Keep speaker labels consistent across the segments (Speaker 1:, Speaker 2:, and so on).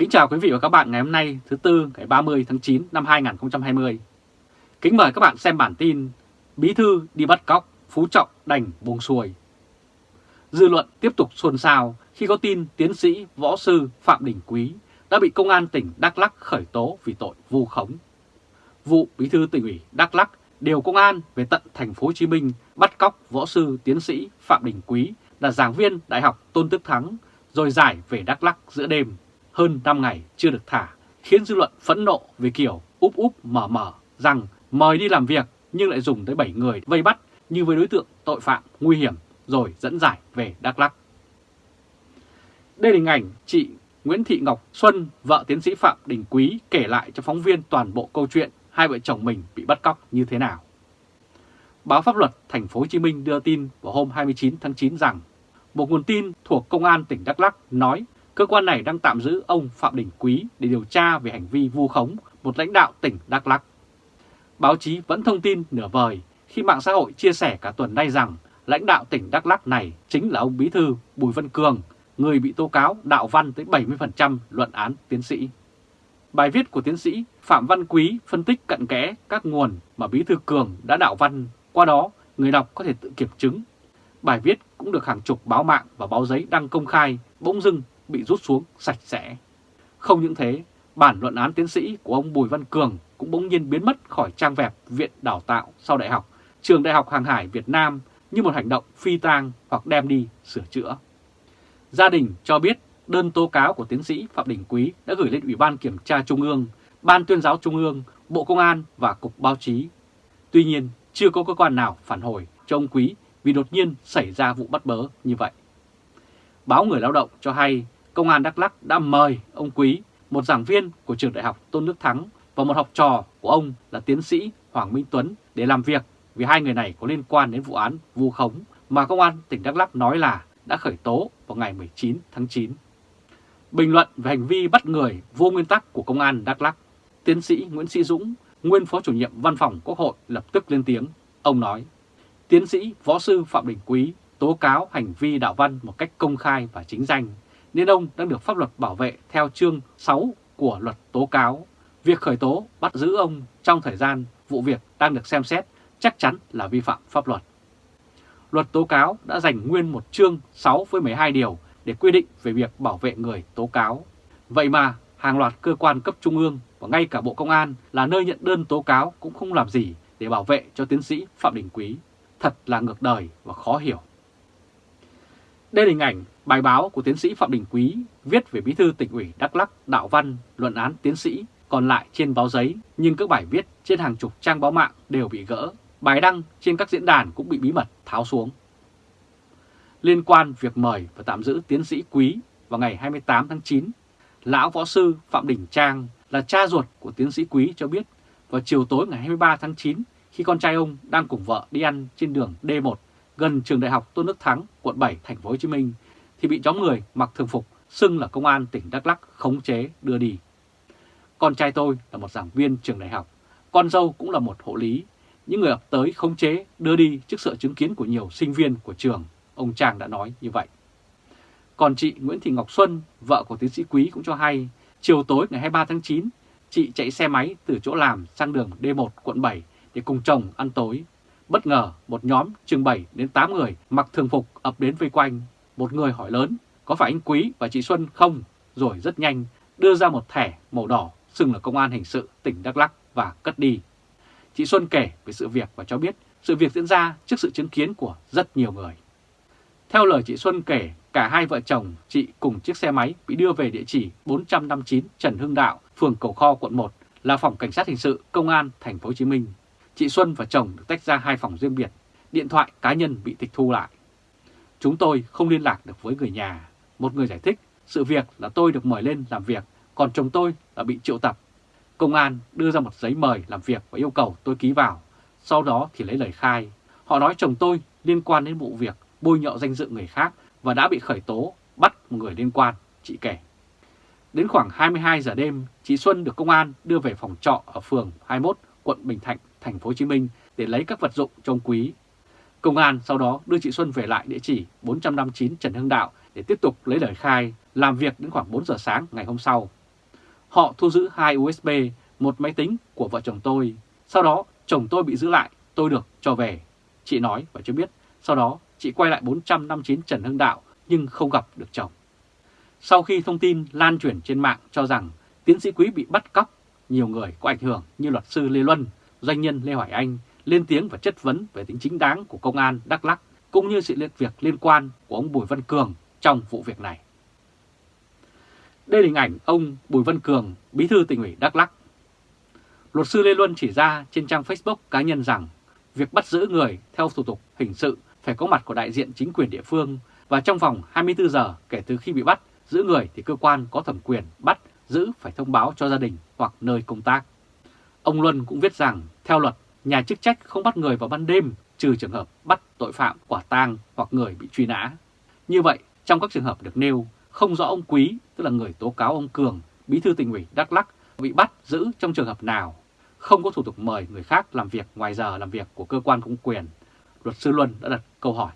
Speaker 1: Kính chào quý vị và các bạn ngày hôm nay thứ Tư ngày 30 tháng 9 năm 2020. Kính mời các bạn xem bản tin Bí thư đi bắt cóc, Phú Trọng đành buông xuôi. Dư luận tiếp tục xôn xao khi có tin tiến sĩ võ sư Phạm Đình Quý đã bị công an tỉnh Đắk lắc khởi tố vì tội vu khống. Vụ Bí thư tỉnh ủy Đắk lắc điều công an về tận thành phố Hồ Chí Minh bắt cóc võ sư tiến sĩ Phạm Đình Quý là giảng viên Đại học Tôn Đức Thắng rồi giải về Đắk lắc giữa đêm hơn 5 ngày chưa được thả, khiến dư luận phẫn nộ về kiểu úp úp mở mở rằng mời đi làm việc nhưng lại dùng tới 7 người vây bắt như với đối tượng tội phạm nguy hiểm rồi dẫn giải về Đắk Lắk. Đây là hình ảnh chị Nguyễn Thị Ngọc Xuân, vợ tiến sĩ Phạm Đình Quý kể lại cho phóng viên toàn bộ câu chuyện hai vợ chồng mình bị bắt cóc như thế nào. Báo Pháp luật Thành phố Hồ Chí Minh đưa tin vào hôm 29 tháng 9 rằng một nguồn tin thuộc Công an tỉnh Đắk Lắk nói cơ quan này đang tạm giữ ông Phạm Đình Quý để điều tra về hành vi vu khống một lãnh đạo tỉnh Đắk Lắk. Báo chí vẫn thông tin nửa vời khi mạng xã hội chia sẻ cả tuần nay rằng lãnh đạo tỉnh Đắk Lắk này chính là ông Bí Thư Bùi Văn Cường, người bị tố cáo đạo văn tới 70% luận án tiến sĩ. Bài viết của tiến sĩ Phạm Văn Quý phân tích cận kẽ các nguồn mà Bí Thư Cường đã đạo văn, qua đó người đọc có thể tự kiểm chứng. Bài viết cũng được hàng chục báo mạng và báo giấy đăng công khai, bỗng dưng bị rút xuống sạch sẽ. Không những thế, bản luận án tiến sĩ của ông Bùi Văn Cường cũng bỗng nhiên biến mất khỏi trang web Viện Đào tạo sau đại học, Trường Đại học Hàng hải Việt Nam như một hành động phi tang hoặc đem đi sửa chữa. Gia đình cho biết đơn tố cáo của tiến sĩ Phạm Đình Quý đã gửi lên Ủy ban Kiểm tra Trung ương, Ban tuyên giáo Trung ương, Bộ Công an và Cục Báo chí. Tuy nhiên, chưa có cơ quan nào phản hồi cho ông Quý vì đột nhiên xảy ra vụ bắt bớ như vậy. Báo Người Lao động cho hay Công an Đắk Lắk đã mời ông Quý, một giảng viên của trường đại học Tôn Đức Thắng và một học trò của ông là tiến sĩ Hoàng Minh Tuấn để làm việc vì hai người này có liên quan đến vụ án vu khống mà Công an tỉnh Đắk Lắk nói là đã khởi tố vào ngày 19 tháng 9. Bình luận về hành vi bắt người vô nguyên tắc của Công an Đắk Lắk, tiến sĩ Nguyễn Sĩ Dũng, nguyên phó chủ nhiệm văn phòng Quốc hội lập tức lên tiếng. Ông nói, tiến sĩ võ sư Phạm Đình Quý tố cáo hành vi đạo văn một cách công khai và chính danh, nên ông đang được pháp luật bảo vệ theo chương 6 của luật tố cáo. Việc khởi tố, bắt giữ ông trong thời gian vụ việc đang được xem xét chắc chắn là vi phạm pháp luật. Luật tố cáo đã dành nguyên một chương 6 với 12 điều để quy định về việc bảo vệ người tố cáo. Vậy mà hàng loạt cơ quan cấp trung ương và ngay cả Bộ Công an là nơi nhận đơn tố cáo cũng không làm gì để bảo vệ cho tiến sĩ Phạm Đình Quý. Thật là ngược đời và khó hiểu. Đây là hình ảnh bài báo của tiến sĩ Phạm Đình Quý viết về bí thư tỉnh ủy Đắk lắc đạo văn luận án tiến sĩ còn lại trên báo giấy nhưng các bài viết trên hàng chục trang báo mạng đều bị gỡ. Bài đăng trên các diễn đàn cũng bị bí mật tháo xuống. Liên quan việc mời và tạm giữ tiến sĩ Quý vào ngày 28 tháng 9, Lão Võ Sư Phạm Đình Trang là cha ruột của tiến sĩ Quý cho biết vào chiều tối ngày 23 tháng 9 khi con trai ông đang cùng vợ đi ăn trên đường D1 gần trường đại học Tôn Đức Thắng, quận 7, thành phố Hồ Chí Minh thì bị nhóm người mặc thường phục xưng là công an tỉnh Đắk Lắk khống chế đưa đi. Con trai tôi là một giảng viên trường đại học, con dâu cũng là một hộ lý. Những người ập tới khống chế đưa đi trước sự chứng kiến của nhiều sinh viên của trường, ông Trang đã nói như vậy. Còn chị Nguyễn Thị Ngọc Xuân, vợ của tiến sĩ Quý cũng cho hay, chiều tối ngày 23 tháng 9, chị chạy xe máy từ chỗ làm sang đường D1 quận 7 để cùng chồng ăn tối Bất ngờ một nhóm chừng 7 đến 8 người mặc thường phục ập đến vây quanh. Một người hỏi lớn có phải anh Quý và chị Xuân không? Rồi rất nhanh đưa ra một thẻ màu đỏ xưng là công an hình sự tỉnh Đắk lắc và cất đi. Chị Xuân kể về sự việc và cho biết sự việc diễn ra trước sự chứng kiến của rất nhiều người. Theo lời chị Xuân kể, cả hai vợ chồng chị cùng chiếc xe máy bị đưa về địa chỉ 459 Trần Hưng Đạo, phường Cầu Kho, quận 1 là phòng cảnh sát hình sự công an thành phố Hồ Chí Minh chị Xuân và chồng được tách ra hai phòng riêng biệt, điện thoại cá nhân bị tịch thu lại. Chúng tôi không liên lạc được với người nhà. Một người giải thích, sự việc là tôi được mời lên làm việc, còn chồng tôi là bị triệu tập. Công an đưa ra một giấy mời làm việc và yêu cầu tôi ký vào, sau đó thì lấy lời khai. Họ nói chồng tôi liên quan đến vụ việc bôi nhọ danh dự người khác và đã bị khởi tố, bắt một người liên quan, chị kể. Đến khoảng 22 giờ đêm, chị Xuân được công an đưa về phòng trọ ở phường 21, quận Bình Thạnh thành phố Hồ Chí Minh để lấy các vật dụng trong quý. Công an sau đó đưa chị Xuân về lại địa chỉ 459 Trần Hưng Đạo để tiếp tục lấy lời khai, làm việc đến khoảng 4 giờ sáng ngày hôm sau. Họ thu giữ hai USB, một máy tính của vợ chồng tôi. Sau đó chồng tôi bị giữ lại, tôi được cho về. Chị nói và cho biết, sau đó chị quay lại 459 Trần Hưng Đạo nhưng không gặp được chồng. Sau khi thông tin lan truyền trên mạng cho rằng tiến sĩ Quý bị bắt cóc, nhiều người có ảnh hưởng như luật sư Lê Luân, doanh nhân Lê Hoài Anh lên tiếng và chất vấn về tính chính đáng của công an Đắk Lắk cũng như sự liên việc liên quan của ông Bùi Văn Cường trong vụ việc này. Đây là hình ảnh ông Bùi Văn Cường, bí thư tỉnh ủy Đắk Lắk. Luật sư Lê Luân chỉ ra trên trang Facebook cá nhân rằng việc bắt giữ người theo thủ tục hình sự phải có mặt của đại diện chính quyền địa phương và trong vòng 24 giờ kể từ khi bị bắt, giữ người thì cơ quan có thẩm quyền bắt, giữ phải thông báo cho gia đình hoặc nơi công tác. Ông Luân cũng viết rằng, theo luật, nhà chức trách không bắt người vào ban đêm trừ trường hợp bắt tội phạm quả tang hoặc người bị truy nã. Như vậy, trong các trường hợp được nêu, không rõ ông Quý, tức là người tố cáo ông Cường, bí thư tỉnh ủy Đắk Lắc, bị bắt giữ trong trường hợp nào, không có thủ tục mời người khác làm việc ngoài giờ làm việc của cơ quan công quyền. Luật sư Luân đã đặt câu hỏi.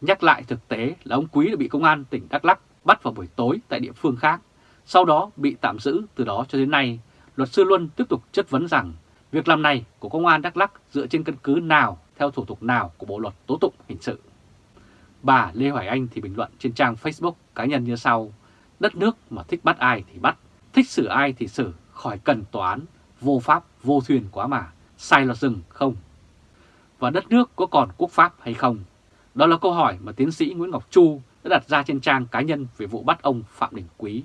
Speaker 1: Nhắc lại thực tế là ông Quý đã bị công an tỉnh Đắk Lắc bắt vào buổi tối tại địa phương khác, sau đó bị tạm giữ từ đó cho đến nay. Luật sư Luân tiếp tục chất vấn rằng việc làm này của công an Đắk lắc dựa trên căn cứ nào, theo thủ tục nào của Bộ Luật Tố Tụng Hình sự. Bà Lê Hoài Anh thì bình luận trên trang Facebook cá nhân như sau, đất nước mà thích bắt ai thì bắt, thích xử ai thì xử, khỏi cần tòa án, vô pháp, vô thuyền quá mà, sai luật rừng không? Và đất nước có còn quốc pháp hay không? Đó là câu hỏi mà tiến sĩ Nguyễn Ngọc Chu đã đặt ra trên trang cá nhân về vụ bắt ông Phạm Đình Quý.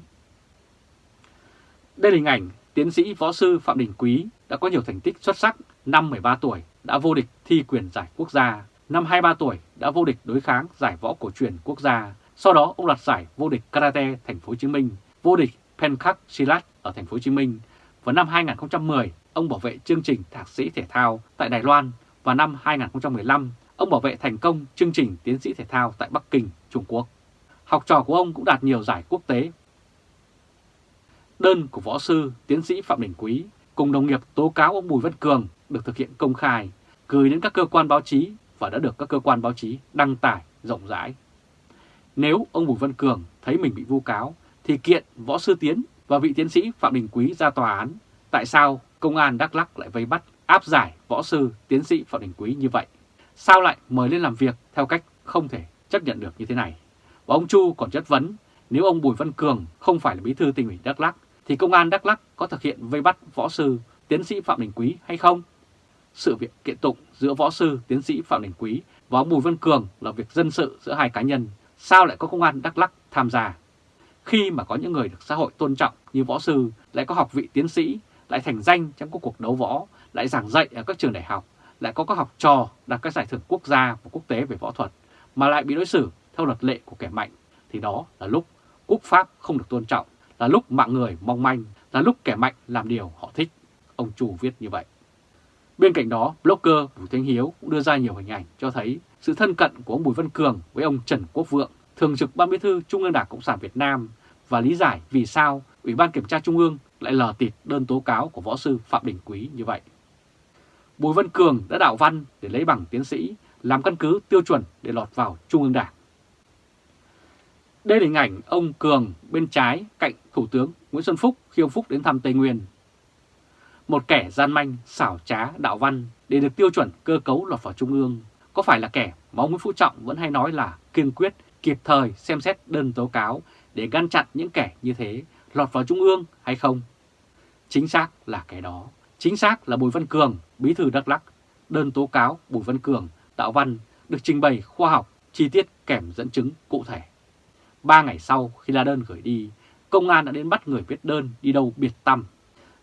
Speaker 1: Đây là hình ảnh tiến sĩ võ sư Phạm Đình Quý đã có nhiều thành tích xuất sắc, năm 13 tuổi đã vô địch thi quyền giải quốc gia, năm 23 tuổi đã vô địch đối kháng giải võ cổ truyền quốc gia. Sau đó ông đoạt giải vô địch karate thành phố Hồ Chí Minh, vô địch Pencak Silat ở thành phố Hồ Chí Minh. Vào năm 2010, ông bảo vệ chương trình thạc sĩ thể thao tại Đài Loan và năm 2015, ông bảo vệ thành công chương trình tiến sĩ thể thao tại Bắc Kinh, Trung Quốc. Học trò của ông cũng đạt nhiều giải quốc tế. Đơn của võ sư tiến sĩ Phạm Đình Quý cùng đồng nghiệp tố cáo ông Bùi Văn Cường được thực hiện công khai, gửi đến các cơ quan báo chí và đã được các cơ quan báo chí đăng tải rộng rãi. Nếu ông Bùi Văn Cường thấy mình bị vu cáo thì kiện võ sư tiến và vị tiến sĩ Phạm Đình Quý ra tòa án. Tại sao công an Đắk lắc lại vây bắt áp giải võ sư tiến sĩ Phạm Đình Quý như vậy? Sao lại mời lên làm việc theo cách không thể chấp nhận được như thế này? Và ông Chu còn chất vấn nếu ông Bùi Văn Cường không phải là bí thư tỉnh ủy Đắk lắc thì công an Đắk Lắk có thực hiện vây bắt võ sư tiến sĩ Phạm Đình Quý hay không? Sự việc kiện tụng giữa võ sư tiến sĩ Phạm Đình Quý và ông Bùi Văn Cường là việc dân sự giữa hai cá nhân, sao lại có công an Đắk Lắk tham gia? Khi mà có những người được xã hội tôn trọng như võ sư lại có học vị tiến sĩ, lại thành danh trong các cuộc đấu võ, lại giảng dạy ở các trường đại học, lại có các học trò đạt các giải thưởng quốc gia và quốc tế về võ thuật, mà lại bị đối xử theo luật lệ của kẻ mạnh, thì đó là lúc quốc pháp không được tôn trọng, là lúc mạng người mong manh, là lúc kẻ mạnh làm điều họ thích. Ông Chủ viết như vậy. Bên cạnh đó, blogger Bùi Thanh Hiếu cũng đưa ra nhiều hình ảnh cho thấy sự thân cận của ông Bùi Văn Cường với ông Trần Quốc Vượng, Thường trực Ban Bí thư Trung ương Đảng Cộng sản Việt Nam và lý giải vì sao Ủy ban Kiểm tra Trung ương lại lờ tịt đơn tố cáo của võ sư Phạm Đình Quý như vậy. Bùi Văn Cường đã đạo văn để lấy bằng tiến sĩ, làm căn cứ tiêu chuẩn để lọt vào Trung ương Đảng. Đây là hình ảnh ông Cường bên trái cạnh Thủ tướng Nguyễn Xuân Phúc khi ông Phúc đến thăm Tây Nguyên. Một kẻ gian manh, xảo trá, đạo văn để được tiêu chuẩn cơ cấu lọt vào Trung ương có phải là kẻ mà ông Nguyễn Phú Trọng vẫn hay nói là kiên quyết, kịp thời xem xét đơn tố cáo để ngăn chặn những kẻ như thế lọt vào Trung ương hay không? Chính xác là cái đó. Chính xác là Bùi Văn Cường, bí thư Đắk lắc Đơn tố cáo Bùi Văn Cường, đạo văn được trình bày khoa học, chi tiết kèm dẫn chứng cụ thể. Ba ngày sau khi lá đơn gửi đi, công an đã đến bắt người viết đơn đi đâu biệt tâm.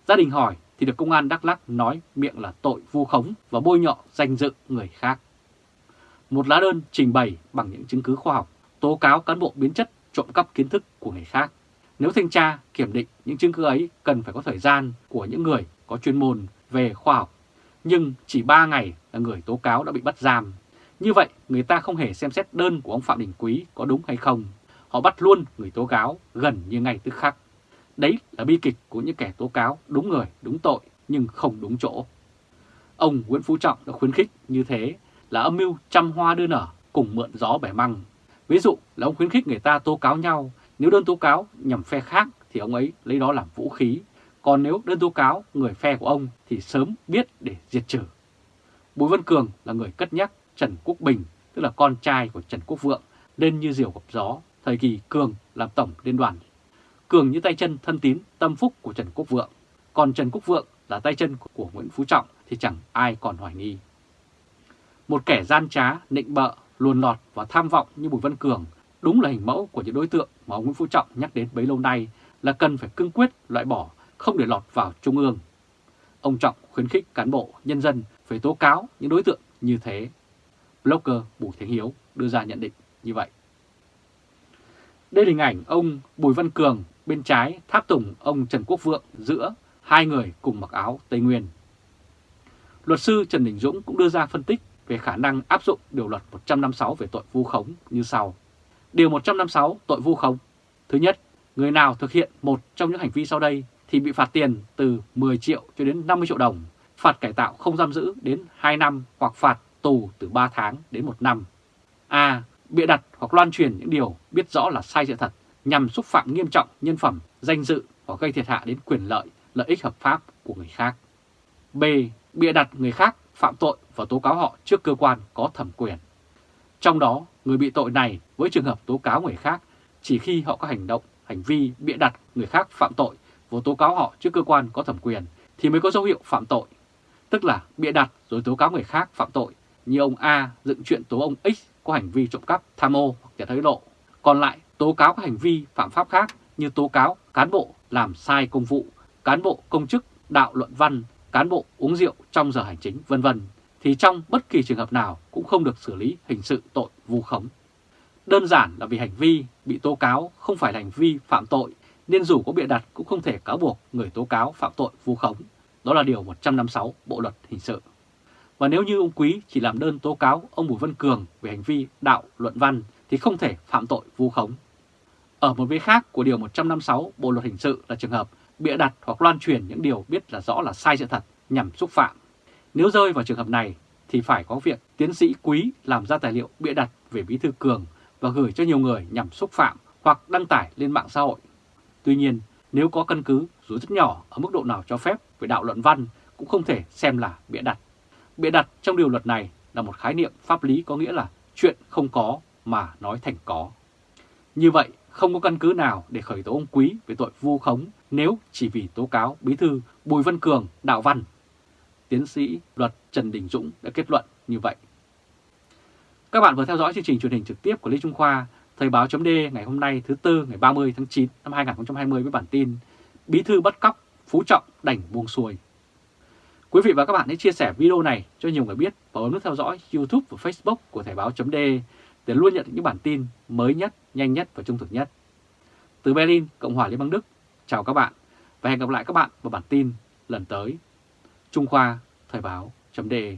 Speaker 1: Gia đình hỏi thì được công an Đắk lắc nói miệng là tội vu khống và bôi nhọ danh dự người khác. Một lá đơn trình bày bằng những chứng cứ khoa học, tố cáo cán bộ biến chất trộm cắp kiến thức của người khác. Nếu thanh tra, kiểm định những chứng cứ ấy cần phải có thời gian của những người có chuyên môn về khoa học. Nhưng chỉ 3 ngày là người tố cáo đã bị bắt giam. Như vậy người ta không hề xem xét đơn của ông Phạm Đình Quý có đúng hay không. Họ bắt luôn người tố cáo gần như ngay tức khắc. Đấy là bi kịch của những kẻ tố cáo đúng người, đúng tội nhưng không đúng chỗ. Ông Nguyễn Phú Trọng đã khuyến khích như thế là âm mưu trăm hoa đưa nở cùng mượn gió bẻ măng. Ví dụ là ông khuyến khích người ta tố cáo nhau, nếu đơn tố cáo nhằm phe khác thì ông ấy lấy đó làm vũ khí, còn nếu đơn tố cáo người phe của ông thì sớm biết để diệt trừ. Bùi Văn Cường là người cất nhắc Trần Quốc Bình, tức là con trai của Trần Quốc Vượng, lên như diều gặp gió, thời kỳ Cường làm tổng liên đoàn. Cường như tay chân thân tín tâm phúc của Trần Quốc Vượng, còn Trần Quốc Vượng là tay chân của Nguyễn Phú Trọng thì chẳng ai còn hoài nghi. Một kẻ gian trá, nịnh bợ, luồn lọt và tham vọng như Bùi Văn Cường đúng là hình mẫu của những đối tượng mà ông Nguyễn Phú Trọng nhắc đến bấy lâu nay là cần phải cương quyết loại bỏ, không để lọt vào Trung ương. Ông Trọng khuyến khích cán bộ, nhân dân phải tố cáo những đối tượng như thế. Blogger Bùi Thế Hiếu đưa ra nhận định như vậy. Đây là hình ảnh ông Bùi Văn Cường bên trái tháp tùng ông Trần Quốc Vượng giữa hai người cùng mặc áo Tây Nguyên. Luật sư Trần Đình Dũng cũng đưa ra phân tích về khả năng áp dụng điều luật 156 về tội vu khống như sau. Điều 156 tội vu khống. Thứ nhất, người nào thực hiện một trong những hành vi sau đây thì bị phạt tiền từ 10 triệu cho đến 50 triệu đồng, phạt cải tạo không giam giữ đến 2 năm hoặc phạt tù từ 3 tháng đến 1 năm. A. Bịa đặt hoặc loan truyền những điều biết rõ là sai sự thật nhằm xúc phạm nghiêm trọng nhân phẩm, danh dự hoặc gây thiệt hại đến quyền lợi, lợi ích hợp pháp của người khác. B. Bịa đặt người khác phạm tội và tố cáo họ trước cơ quan có thẩm quyền. Trong đó, người bị tội này với trường hợp tố cáo người khác chỉ khi họ có hành động, hành vi bịa đặt người khác phạm tội và tố cáo họ trước cơ quan có thẩm quyền thì mới có dấu hiệu phạm tội. Tức là bịa đặt rồi tố cáo người khác phạm tội như ông A dựng chuyện tố ông X có hành vi trộm cắp, tham ô hoặc nhận hối lộ. Còn lại tố cáo các hành vi phạm pháp khác như tố cáo cán bộ làm sai công vụ, cán bộ công chức đạo luận văn, cán bộ uống rượu trong giờ hành chính vân vân thì trong bất kỳ trường hợp nào cũng không được xử lý hình sự tội vu khống. Đơn giản là vì hành vi bị tố cáo không phải là hành vi phạm tội nên dù có bịa đặt cũng không thể cáo buộc người tố cáo phạm tội vu khống. Đó là điều 156 Bộ Luật Hình sự. Và nếu như ông Quý chỉ làm đơn tố cáo ông Bùi Văn Cường về hành vi đạo luận văn thì không thể phạm tội vu khống. Ở một bên khác của Điều 156 Bộ Luật Hình sự là trường hợp bịa đặt hoặc loan truyền những điều biết là rõ là sai sự thật nhằm xúc phạm. Nếu rơi vào trường hợp này thì phải có việc tiến sĩ Quý làm ra tài liệu bịa đặt về Bí Thư Cường và gửi cho nhiều người nhằm xúc phạm hoặc đăng tải lên mạng xã hội. Tuy nhiên, nếu có căn cứ dù rất nhỏ ở mức độ nào cho phép về đạo luận văn cũng không thể xem là bịa đặt. Bịa đặt trong điều luật này là một khái niệm pháp lý có nghĩa là chuyện không có mà nói thành có. Như vậy, không có căn cứ nào để khởi tố ông Quý về tội vu khống nếu chỉ vì tố cáo bí thư Bùi Văn Cường đạo văn. Tiến sĩ luật Trần Đình Dũng đã kết luận như vậy. Các bạn vừa theo dõi chương trình truyền hình trực tiếp của Lê Trung Khoa, Thời báo chấm ngày hôm nay thứ Tư ngày 30 tháng 9 năm 2020 với bản tin Bí thư bắt cóc, Phú Trọng đành buông xuôi. Quý vị và các bạn hãy chia sẻ video này cho nhiều người biết và ấn nút theo dõi YouTube và Facebook của Thời báo.de để luôn nhận những bản tin mới nhất, nhanh nhất và trung thực nhất. Từ Berlin, Cộng hòa Liên bang Đức, chào các bạn và hẹn gặp lại các bạn vào bản tin lần tới. Trung Khoa Thời báo.de